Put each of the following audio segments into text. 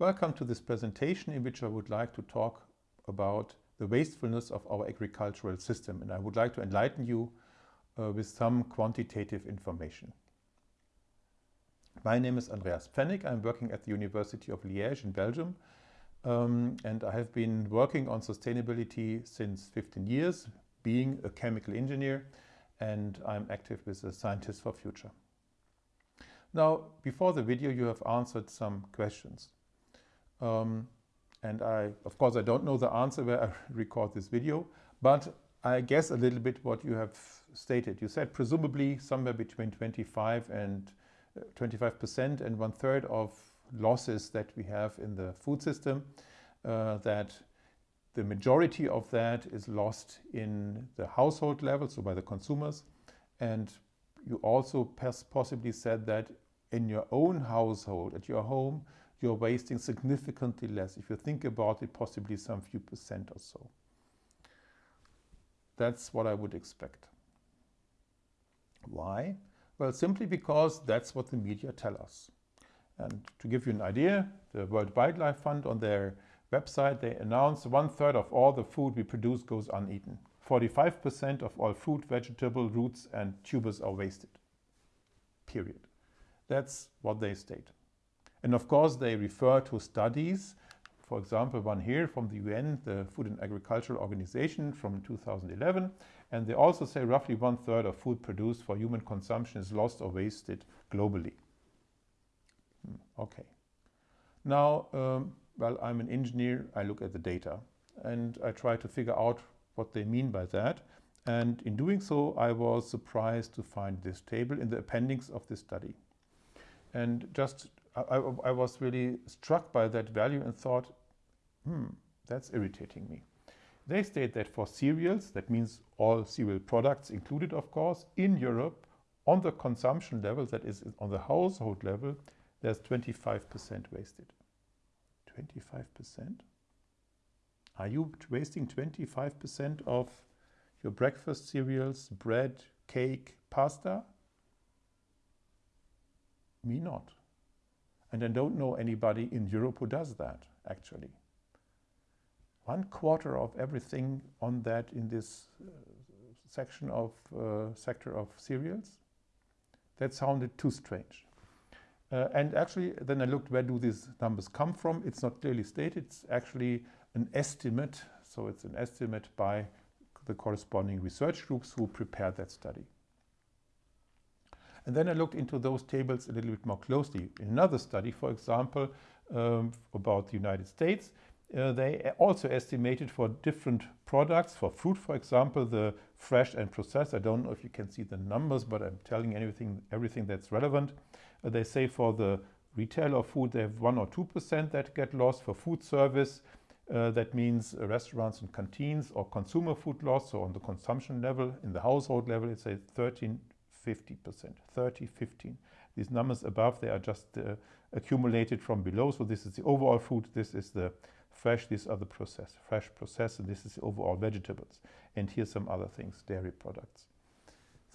Welcome to this presentation in which I would like to talk about the wastefulness of our agricultural system and I would like to enlighten you uh, with some quantitative information. My name is Andreas Pfennig. I'm working at the University of Liège in Belgium um, and I have been working on sustainability since 15 years, being a chemical engineer and I'm active with the Scientists for Future. Now, before the video, you have answered some questions. Um, and I, of course, I don't know the answer where I record this video, but I guess a little bit what you have stated. You said presumably somewhere between 25 and 25% uh, and one third of losses that we have in the food system, uh, that the majority of that is lost in the household level, so by the consumers. And you also possibly said that in your own household, at your home, you're wasting significantly less. If you think about it, possibly some few percent or so. That's what I would expect. Why? Well, simply because that's what the media tell us. And to give you an idea, the World Wildlife Fund on their website, they announce one third of all the food we produce goes uneaten. 45% of all fruit, vegetable, roots and tubers are wasted. Period. That's what they state. And of course, they refer to studies, for example, one here from the UN, the Food and Agricultural Organization from 2011. And they also say roughly one third of food produced for human consumption is lost or wasted globally. Hmm, okay. Now, um, well, I'm an engineer, I look at the data and I try to figure out what they mean by that. And in doing so, I was surprised to find this table in the appendix of this study. And just, I, I, was really struck by that value and thought, hmm, that's irritating me. They state that for cereals, that means all cereal products included, of course, in Europe, on the consumption level, that is on the household level, there's 25% wasted. 25%? Are you wasting 25% of your breakfast cereals, bread, cake, pasta? Me not. And I don't know anybody in Europe who does that, actually. One quarter of everything on that in this uh, section of uh, sector of cereals? That sounded too strange. Uh, and actually, then I looked where do these numbers come from. It's not clearly stated. It's actually an estimate. So it's an estimate by the corresponding research groups who prepared that study. And then I looked into those tables a little bit more closely. In another study, for example, um, about the United States, uh, they also estimated for different products, for fruit, for example, the fresh and processed. I don't know if you can see the numbers, but I'm telling anything, everything that's relevant. Uh, they say for the retail of food, they have 1 or 2% that get lost. For food service, uh, that means restaurants and canteens or consumer food loss. So on the consumption level, in the household level, it's a 13 50%, 30, 15. These numbers above, they are just uh, accumulated from below. So this is the overall food, this is the fresh, these are the processed, fresh processed, and this is the overall vegetables. And here's some other things, dairy products,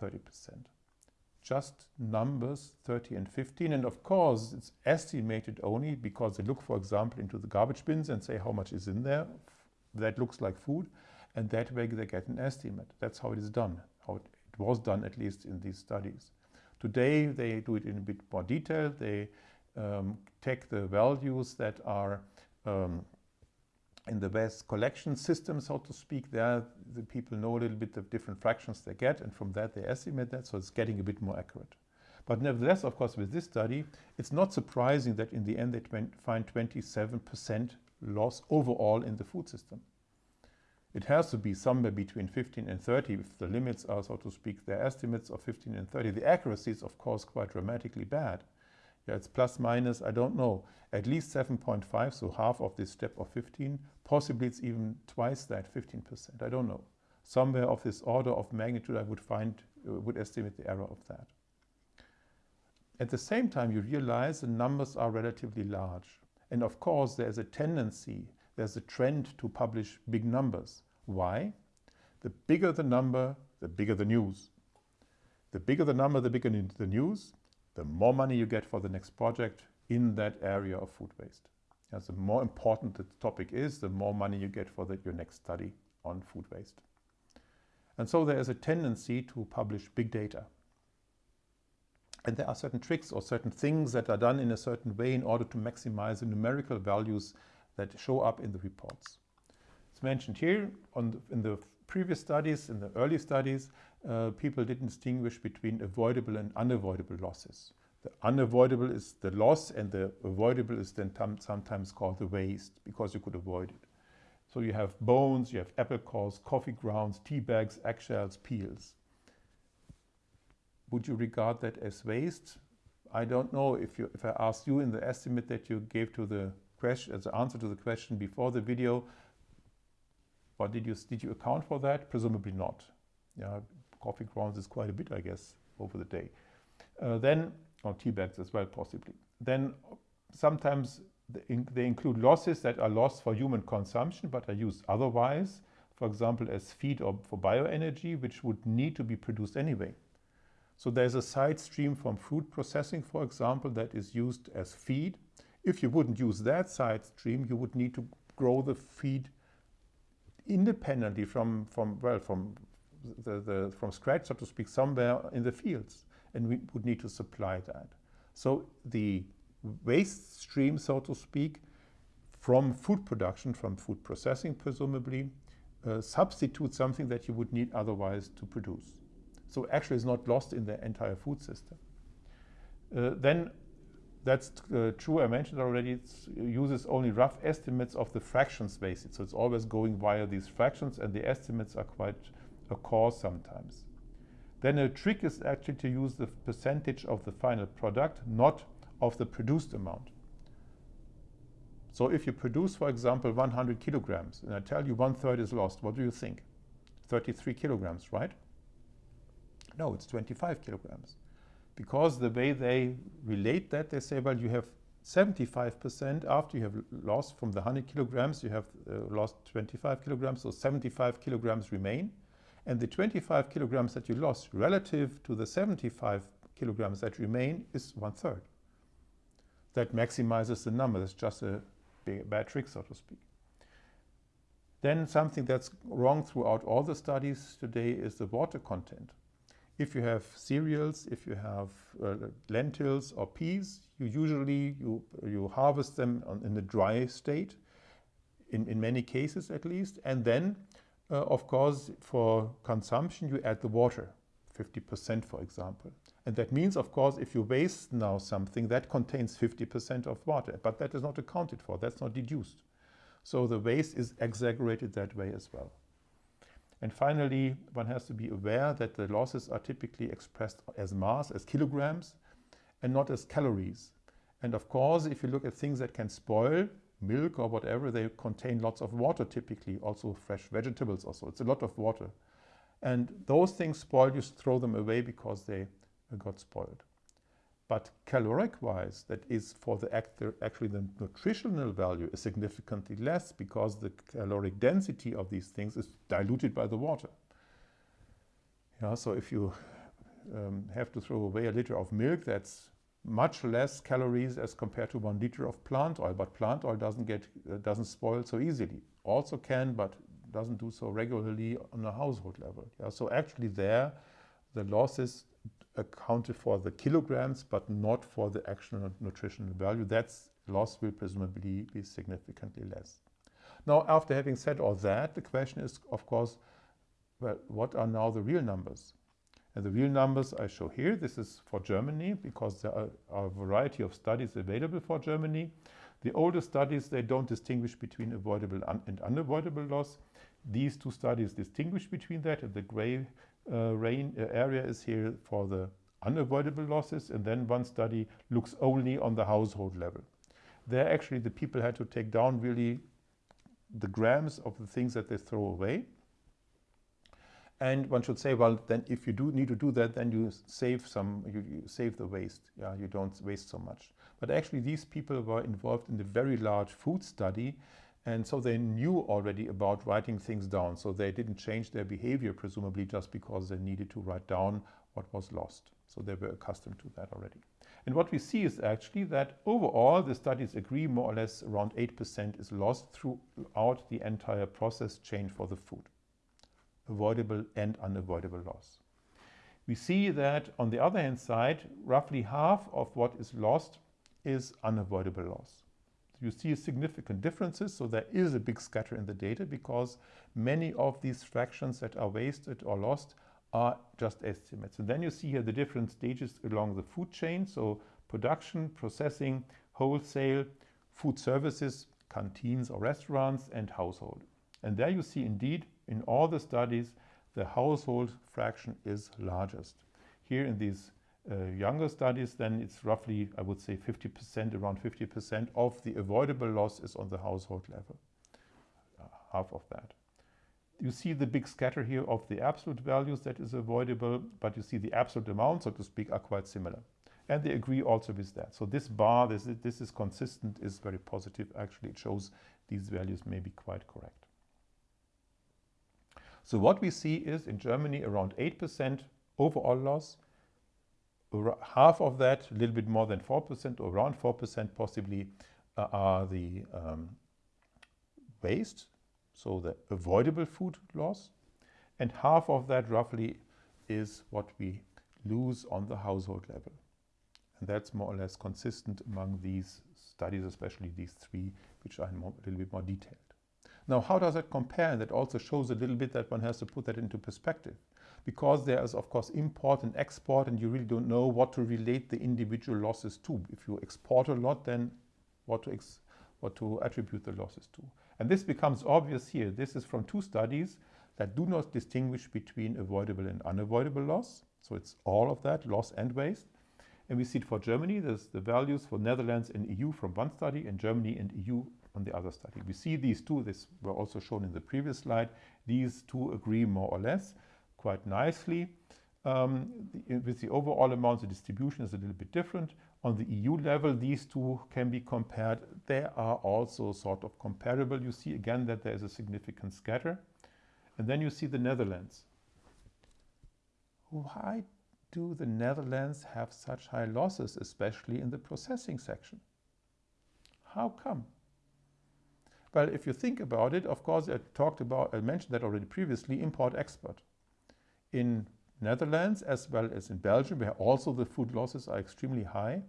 30%. Just numbers 30 and 15. And of course, it's estimated only because they look, for example, into the garbage bins and say how much is in there. That looks like food. And that way they get an estimate. That's how it is done, how it was done at least in these studies. Today they do it in a bit more detail. They um, take the values that are um, in the best collection system, so to speak. There the people know a little bit of different fractions they get and from that they estimate that, so it's getting a bit more accurate. But nevertheless, of course, with this study, it's not surprising that in the end they find 27% loss overall in the food system. It has to be somewhere between 15 and 30 if the limits are, so to speak, their estimates of 15 and 30. The accuracy is, of course, quite dramatically bad. Yeah, it's plus minus, I don't know, at least 7.5, so half of this step of 15. Possibly it's even twice that, 15%, I don't know. Somewhere of this order of magnitude I would find, uh, would estimate the error of that. At the same time, you realize the numbers are relatively large. And of course, there's a tendency there's a trend to publish big numbers. Why? The bigger the number, the bigger the news. The bigger the number, the bigger the news, the more money you get for the next project in that area of food waste. As the more important the topic is, the more money you get for the, your next study on food waste. And so there is a tendency to publish big data. And there are certain tricks or certain things that are done in a certain way in order to maximize the numerical values that show up in the reports. It's mentioned here the, in the previous studies, in the early studies, uh, people didn't distinguish between avoidable and unavoidable losses. The unavoidable is the loss and the avoidable is then sometimes called the waste because you could avoid it. So you have bones, you have apple cores, coffee grounds, tea bags, eggshells, peels. Would you regard that as waste? I don't know if, you, if I asked you in the estimate that you gave to the question, as an answer to the question before the video, but did you, did you account for that? Presumably not. Yeah, coffee grounds is quite a bit, I guess, over the day. Uh, then, or tea bags as well, possibly. Then sometimes they include losses that are lost for human consumption but are used otherwise, for example, as feed or for bioenergy, which would need to be produced anyway. So there's a side stream from food processing, for example, that is used as feed. If you wouldn't use that side stream, you would need to grow the feed independently from, from well, from, the, the, from scratch, so to speak, somewhere in the fields. And we would need to supply that. So the waste stream, so to speak, from food production, from food processing, presumably, uh, something that you would need otherwise to produce. So actually it's not lost in the entire food system. Uh, then that's uh, true, I mentioned already, it uses only rough estimates of the fractions wasted. So it's always going via these fractions and the estimates are quite a coarse sometimes. Then a trick is actually to use the percentage of the final product, not of the produced amount. So if you produce, for example, 100 kilograms, and I tell you one third is lost, what do you think? 33 kilograms, right? No, it's 25 kilograms. Because the way they relate that, they say, well, you have 75% after you have lost from the 100 kilograms, you have uh, lost 25 kilograms, so 75 kilograms remain. And the 25 kilograms that you lost relative to the 75 kilograms that remain is one third that maximizes the number. That's just a bad trick, so to speak. Then something that's wrong throughout all the studies today is the water content. If you have cereals, if you have uh, lentils or peas, you usually you, you harvest them on, in a dry state, in, in many cases at least, and then, uh, of course, for consumption, you add the water, 50% for example. And that means, of course, if you waste now something, that contains 50% of water, but that is not accounted for, that's not deduced. So the waste is exaggerated that way as well. And finally, one has to be aware that the losses are typically expressed as mass, as kilograms, and not as calories. And of course, if you look at things that can spoil, milk or whatever, they contain lots of water typically, also fresh vegetables also. It's a lot of water. And those things spoil, you throw them away because they got spoiled. But caloric-wise, that is for the actor, actually the nutritional value is significantly less because the caloric density of these things is diluted by the water. Yeah, so if you um, have to throw away a liter of milk, that's much less calories as compared to one liter of plant oil. But plant oil doesn't get uh, doesn't spoil so easily. Also can, but doesn't do so regularly on a household level. Yeah, so actually there, the losses accounted for the kilograms, but not for the actual nutritional value. That loss will presumably be significantly less. Now, after having said all that, the question is, of course, well, what are now the real numbers? And the real numbers I show here, this is for Germany, because there are, are a variety of studies available for Germany. The older studies, they don't distinguish between avoidable and unavoidable loss. These two studies distinguish between that, and the gray uh, rain uh, area is here for the unavoidable losses and then one study looks only on the household level. There actually the people had to take down really the grams of the things that they throw away. And one should say, well, then if you do need to do that, then you save some, you, you save the waste. Yeah, you don't waste so much. But actually these people were involved in the very large food study And so they knew already about writing things down. So they didn't change their behavior, presumably just because they needed to write down what was lost. So they were accustomed to that already. And what we see is actually that overall the studies agree more or less around 8% is lost throughout the entire process chain for the food. Avoidable and unavoidable loss. We see that on the other hand side, roughly half of what is lost is unavoidable loss. You see significant differences, so there is a big scatter in the data because many of these fractions that are wasted or lost are just estimates. And then you see here the different stages along the food chain. So production, processing, wholesale, food services, canteens or restaurants, and household. And there you see indeed in all the studies, the household fraction is largest. Here in these uh, younger studies, then it's roughly, I would say 50%, around 50% of the avoidable loss is on the household level, uh, half of that you see the big scatter here of the absolute values that is avoidable, but you see the absolute amounts, so to speak, are quite similar. And they agree also with that. So this bar, this this is consistent, is very positive. Actually, it shows these values may be quite correct. So what we see is in Germany around 8% overall loss. Half of that, a little bit more than 4% or around 4% possibly, uh, are the um, waste, so the avoidable food loss, and half of that roughly is what we lose on the household level. And that's more or less consistent among these studies, especially these three, which are more, a little bit more detailed. Now, how does that compare? And that also shows a little bit that one has to put that into perspective. Because there is, of course, import and export, and you really don't know what to relate the individual losses to. If you export a lot, then what to, what to attribute the losses to. And this becomes obvious here. This is from two studies that do not distinguish between avoidable and unavoidable loss. So it's all of that, loss and waste. And we see it for Germany. There's the values for Netherlands and EU from one study and Germany and EU on the other study. We see these two, this were also shown in the previous slide. These two agree more or less quite nicely. Um, the, with the overall amount, the distribution is a little bit different. On the EU level, these two can be compared. They are also sort of comparable. You see again that there is a significant scatter. And then you see the Netherlands. Why do the Netherlands have such high losses, especially in the processing section? How come? Well, if you think about it, of course, I talked about, I mentioned that already previously, import-export. In Netherlands as well as in Belgium, where also the food losses are extremely high,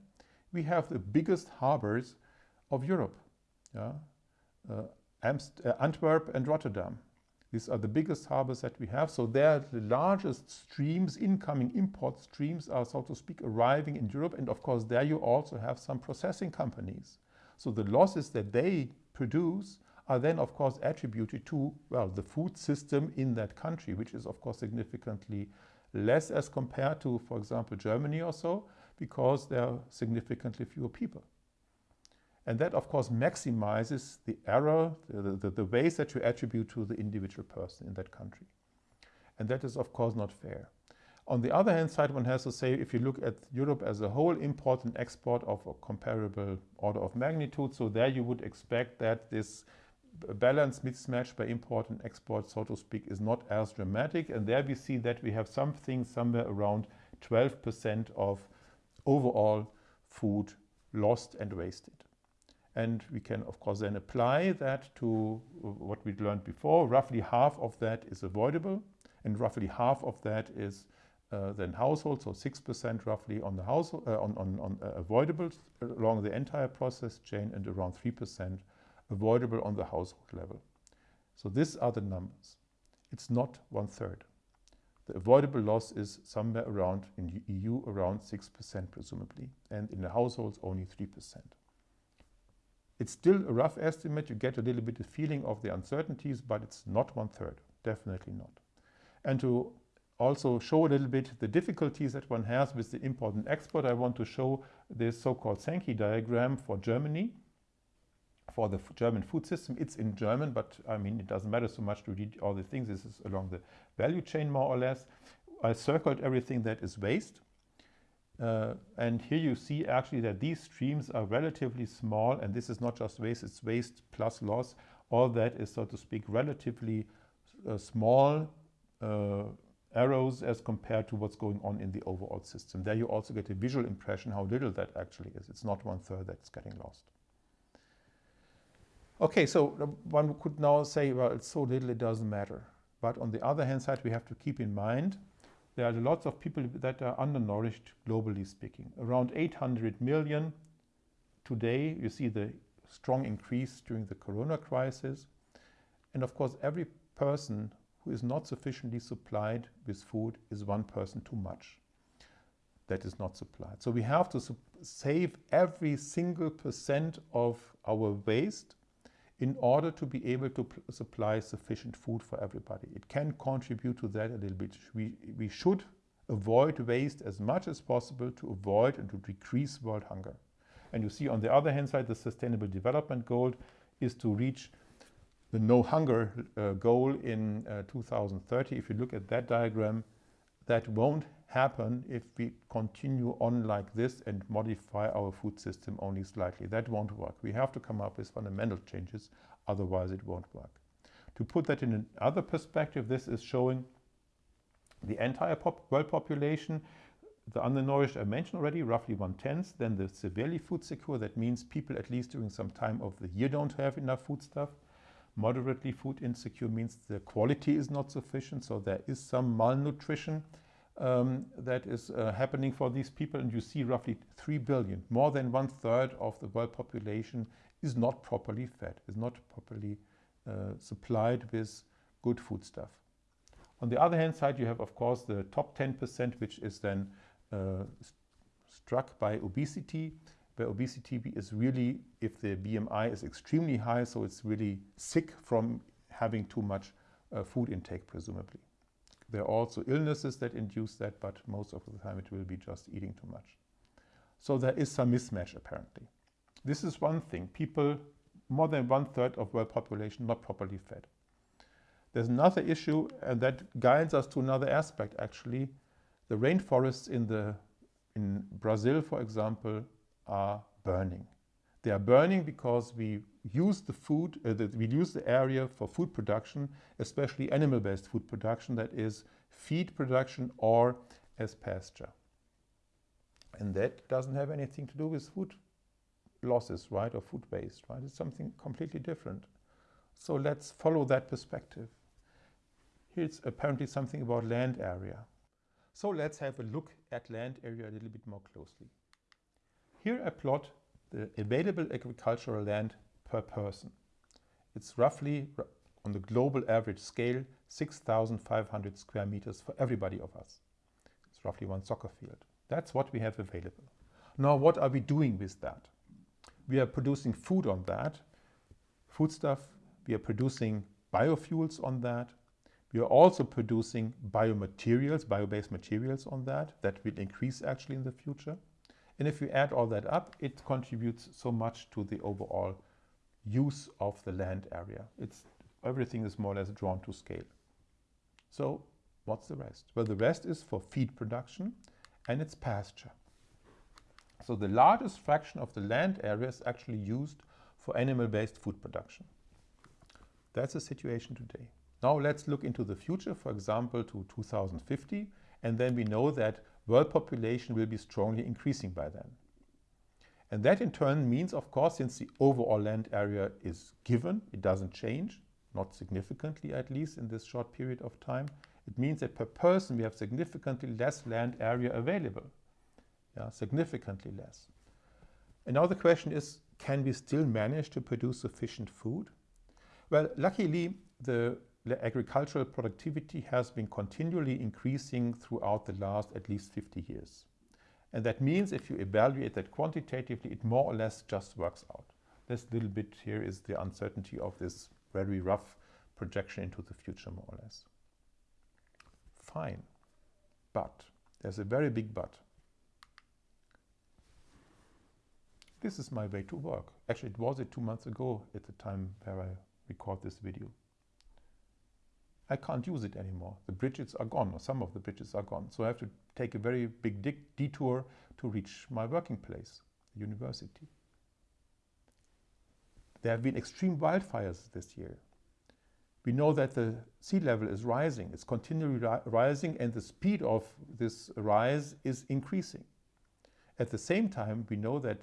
we have the biggest harbors of Europe. Yeah? Uh, uh, Antwerp and Rotterdam. These are the biggest harbors that we have. So they're the largest streams, incoming import streams are, so to speak, arriving in Europe. And of course, there you also have some processing companies. So the losses that they produce are then, of course, attributed to, well, the food system in that country, which is, of course, significantly less as compared to, for example, Germany or so because there are significantly fewer people. And that, of course, maximizes the error, the, the, the waste that you attribute to the individual person in that country. And that is, of course, not fair. On the other hand side, one has to say, if you look at Europe as a whole, import and export of a comparable order of magnitude, so there you would expect that this balance mismatch by import and export, so to speak, is not as dramatic. And there we see that we have something somewhere around 12% of overall food lost and wasted. And we can, of course, then apply that to what we learned before. Roughly half of that is avoidable, and roughly half of that is uh, then household, so 6% roughly on the household, uh, on, on, on uh, avoidable along the entire process chain, and around 3% avoidable on the household level. So these are the numbers. It's not one third. The avoidable loss is somewhere around, in the EU, around 6% presumably, and in the households only 3%. It's still a rough estimate. You get a little bit of feeling of the uncertainties, but it's not one third, definitely not. And to also show a little bit the difficulties that one has with the import and export, I want to show this so-called Sankey diagram for Germany for the German food system. It's in German, but I mean, it doesn't matter so much to read all the things. This is along the value chain, more or less. I circled everything that is waste. Uh, and here you see actually that these streams are relatively small, and this is not just waste, it's waste plus loss All that is, so to speak, relatively uh, small uh, arrows as compared to what's going on in the overall system. There you also get a visual impression how little that actually is. It's not one third that's getting lost. Okay, so uh, one could now say, well, it's so little, it doesn't matter. But on the other hand side, we have to keep in mind there are lots of people that are undernourished, globally speaking. Around 800 million today. You see the strong increase during the corona crisis. And of course, every person who is not sufficiently supplied with food is one person too much that is not supplied. So we have to save every single percent of our waste in order to be able to supply sufficient food for everybody. It can contribute to that a little bit. We, we should avoid waste as much as possible to avoid and to decrease world hunger. And you see on the other hand side, the Sustainable Development Goal is to reach the no hunger uh, goal in uh, 2030. If you look at that diagram, that won't happen if we continue on like this and modify our food system only slightly. That won't work. We have to come up with fundamental changes, otherwise it won't work. To put that in another perspective, this is showing the entire pop world population the undernourished I mentioned already, roughly one-tenth. Then the severely food secure, that means people at least during some time of the year don't have enough food stuff. Moderately food insecure means the quality is not sufficient, so there is some malnutrition um, that is uh, happening for these people. And you see roughly 3 billion, more than one third of the world population is not properly fed, is not properly uh, supplied with good foodstuff. On the other hand side, you have, of course, the top 10%, which is then uh, struck by obesity, where obesity is really, if the BMI is extremely high, so it's really sick from having too much uh, food intake, presumably. There are also illnesses that induce that, but most of the time it will be just eating too much. So there is some mismatch, apparently. This is one thing. People, more than one third of world population not properly fed. There's another issue, and that guides us to another aspect, actually, the rainforests in, the, in Brazil, for example, are burning. They are burning because we use the food, uh, the, we use the area for food production, especially animal-based food production, that is feed production or as pasture. And that doesn't have anything to do with food losses, right, or food waste, right? It's something completely different. So let's follow that perspective. Here's apparently something about land area. So let's have a look at land area a little bit more closely. Here I plot the available agricultural land per person. It's roughly, on the global average scale, 6,500 square meters for everybody of us. It's roughly one soccer field. That's what we have available. Now, what are we doing with that? We are producing food on that, foodstuff. We are producing biofuels on that. We are also producing biomaterials, bio-based materials on that. That will increase actually in the future. And if you add all that up, it contributes so much to the overall use of the land area. It's, everything is more or less drawn to scale. So what's the rest? Well, the rest is for feed production and it's pasture. So the largest fraction of the land area is actually used for animal-based food production. That's the situation today. Now let's look into the future, for example, to 2050, and then we know that world population will be strongly increasing by then. And that in turn means, of course, since the overall land area is given, it doesn't change, not significantly at least in this short period of time, it means that per person we have significantly less land area available. Yeah, significantly less. And now the question is, can we still manage to produce sufficient food? Well, luckily, the agricultural productivity has been continually increasing throughout the last at least 50 years. And that means if you evaluate that quantitatively, it more or less just works out. This little bit here is the uncertainty of this very rough projection into the future, more or less. Fine. But, there's a very big but. This is my way to work. Actually, it was it two months ago at the time where I record this video. I can't use it anymore. The bridges are gone, or some of the bridges are gone. So I have to take a very big detour to reach my working place, the university. There have been extreme wildfires this year. We know that the sea level is rising. It's continually ri rising and the speed of this rise is increasing. At the same time, we know that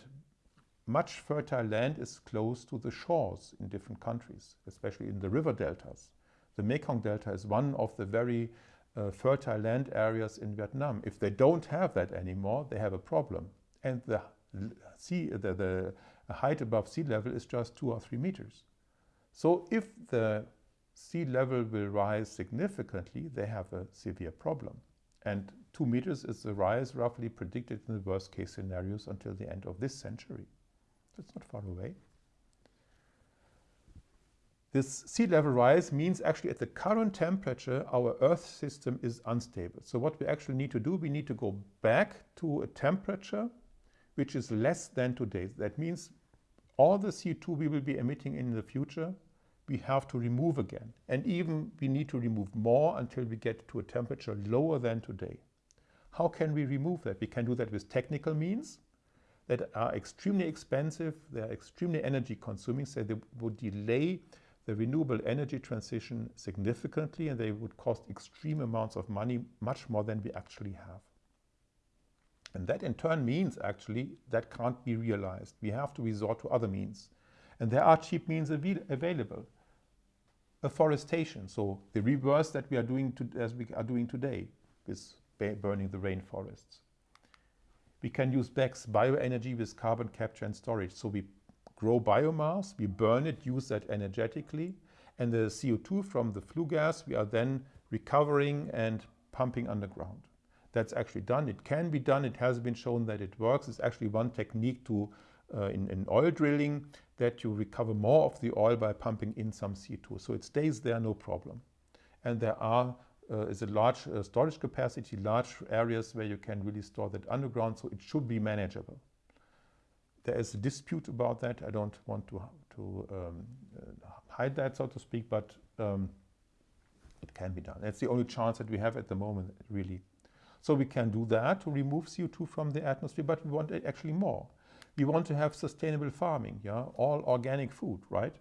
much fertile land is close to the shores in different countries, especially in the river deltas. The Mekong Delta is one of the very uh, fertile land areas in Vietnam. If they don't have that anymore, they have a problem. And the sea, the, the height above sea level is just two or three meters. So if the sea level will rise significantly, they have a severe problem. And two meters is the rise roughly predicted in the worst case scenarios until the end of this century. It's not far away. This sea level rise means actually at the current temperature, our Earth system is unstable. So what we actually need to do, we need to go back to a temperature which is less than today. That means all the CO2 we will be emitting in the future, we have to remove again. And even we need to remove more until we get to a temperature lower than today. How can we remove that? We can do that with technical means that are extremely expensive, they are extremely energy consuming, so they would delay the renewable energy transition significantly and they would cost extreme amounts of money, much more than we actually have. And that in turn means actually that can't be realized. We have to resort to other means. And there are cheap means av available. Afforestation, so the reverse that we are doing to, as we are doing today with burning the rainforests. We can use BECCS, bioenergy with carbon capture and storage. So we grow biomass, we burn it, use that energetically, and the CO2 from the flue gas we are then recovering and pumping underground. That's actually done. It can be done. It has been shown that it works. It's actually one technique to uh, in, in, oil drilling that you recover more of the oil by pumping in some CO2. So it stays there, no problem. And there are uh, is a large uh, storage capacity, large areas where you can really store that underground, so it should be manageable. There is a dispute about that. I don't want to, to um, uh, hide that, so to speak, but um, it can be done. That's the only chance that we have at the moment, really. So we can do that to remove CO2 from the atmosphere, but we want actually more. We want to have sustainable farming, yeah, all organic food, right?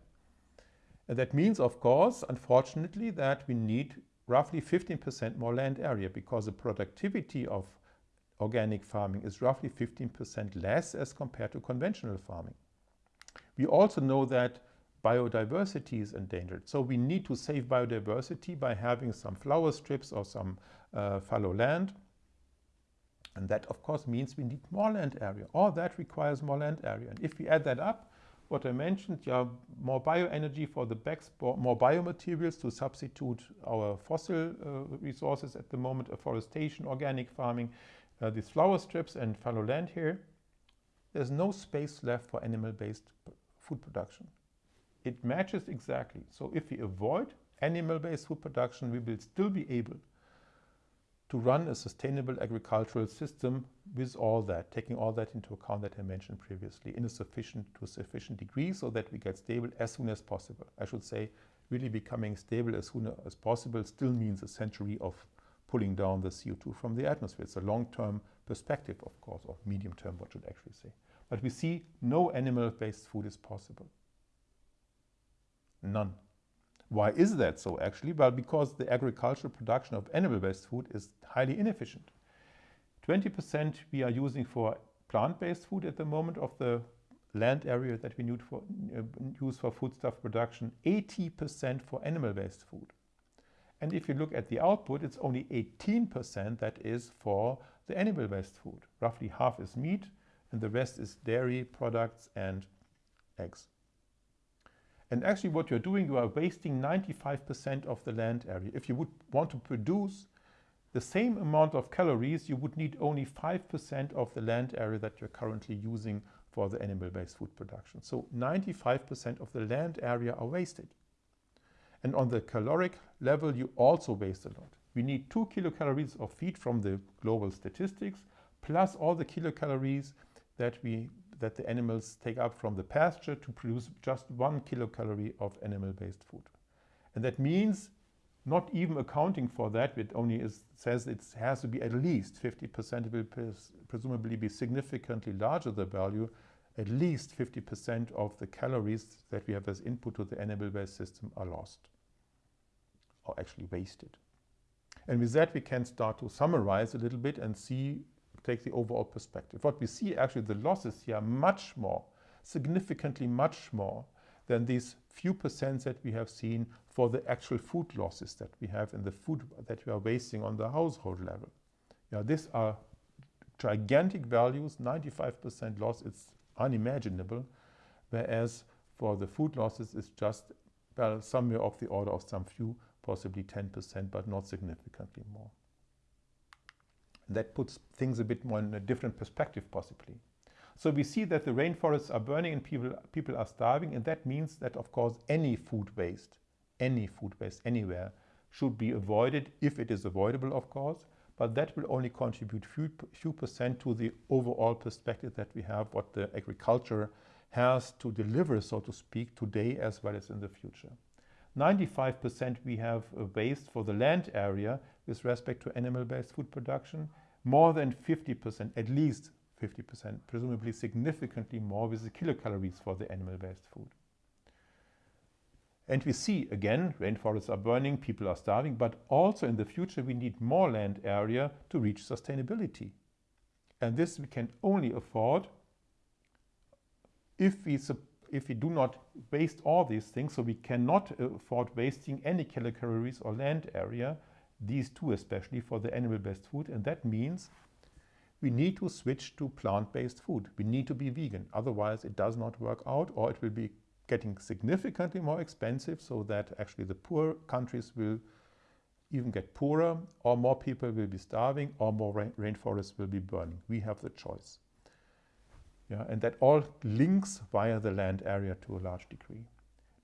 And that means, of course, unfortunately, that we need roughly 15% more land area because the productivity of organic farming is roughly 15% less as compared to conventional farming. We also know that biodiversity is endangered. So we need to save biodiversity by having some flower strips or some uh, fallow land. And that, of course, means we need more land area. All that requires more land area. And if we add that up, what I mentioned, yeah, more bioenergy for the BECCS, more biomaterials to substitute our fossil uh, resources at the moment, afforestation, organic farming, uh, these flower strips and fallow land here. There's no space left for animal-based food production. It matches exactly. So if we avoid animal-based food production, we will still be able to run a sustainable agricultural system with all that, taking all that into account that I mentioned previously in a sufficient to a sufficient degree so that we get stable as soon as possible. I should say really becoming stable as soon as possible still means a century of pulling down the CO2 from the atmosphere. It's a long-term perspective, of course, or medium-term, what should I actually say. But we see no animal-based food is possible. None. Why is that so actually? Well, because the agricultural production of animal-based food is highly inefficient. 20% we are using for plant-based food at the moment of the land area that we need for, uh, use for foodstuff production, 80% for animal-based food. And if you look at the output, it's only 18% that is for the animal-based food. Roughly half is meat and the rest is dairy products and eggs. And actually what you're doing, you are wasting 95% of the land area. If you would want to produce the same amount of calories, you would need only 5% of the land area that you're currently using for the animal-based food production. So 95% of the land area are wasted. And on the caloric level, you also waste a lot. We need 2 kilocalories of feed from the global statistics, plus all the kilocalories that we that the animals take up from the pasture to produce just one kilocalorie of animal-based food. And that means not even accounting for that, it only is, says it has to be at least 50%, it will pres presumably be significantly larger the value, at least 50% of the calories that we have as input to the animal-based system are lost or actually wasted. And with that, we can start to summarize a little bit and see, take the overall perspective. What we see actually, the losses here are much more, significantly much more than these few percents that we have seen for the actual food losses that we have in the food that we are wasting on the household level. Yeah, these are gigantic values, 95% loss, it's unimaginable, whereas for the food losses it's just well, somewhere of the order of some few, possibly 10%, but not significantly more. That puts things a bit more in a different perspective, possibly. So we see that the rainforests are burning and people, people are starving, and that means that, of course, any food waste, any food waste anywhere, should be avoided if it is avoidable, of course, but that will only contribute few, few percent to the overall perspective that we have, what the agriculture has to deliver, so to speak, today as well as in the future. 95% we have uh, waste for the land area with respect to animal-based food production, more than 50%, at least 50%, presumably significantly more with the kilocalories for the animal-based food. And we see, again, rainforests are burning, people are starving, but also in the future we need more land area to reach sustainability. And this we can only afford if we, if we do not waste all these things, so we cannot afford wasting any kilocalories or land area, these two especially for the animal-based food, and that means we need to switch to plant-based food. We need to be vegan, otherwise it does not work out or it will be getting significantly more expensive so that actually the poor countries will even get poorer or more people will be starving or more rain rainforests will be burning. We have the choice. Yeah, and that all links via the land area to a large degree.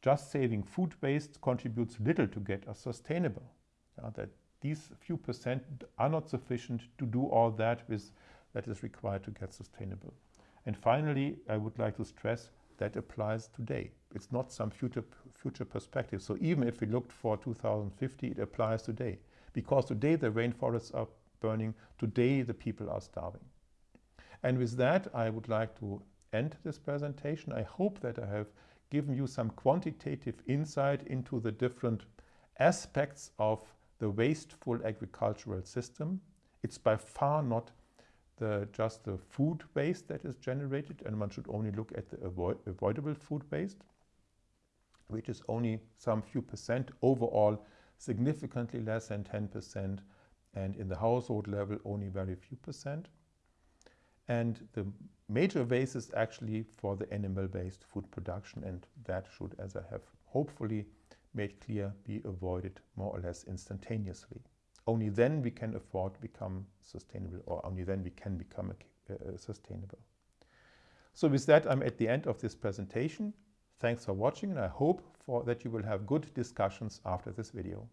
Just saving food waste contributes little to get us sustainable. Yeah, that these few percent are not sufficient to do all that with that is required to get sustainable. And finally, I would like to stress that applies today. It's not some future, future perspective. So even if we looked for 2050, it applies today. Because today the rainforests are burning, today the people are starving. And with that, I would like to end this presentation. I hope that I have given you some quantitative insight into the different aspects of the wasteful agricultural system. It's by far not the, just the food waste that is generated, and one should only look at the avoid, avoidable food waste, which is only some few percent overall, significantly less than 10%, and in the household level, only very few percent. And the major waste is actually for the animal-based food production, and that should, as I have hopefully made clear, be avoided more or less instantaneously. Only then we can afford to become sustainable, or only then we can become uh, sustainable. So with that, I'm at the end of this presentation. Thanks for watching, and I hope for that you will have good discussions after this video.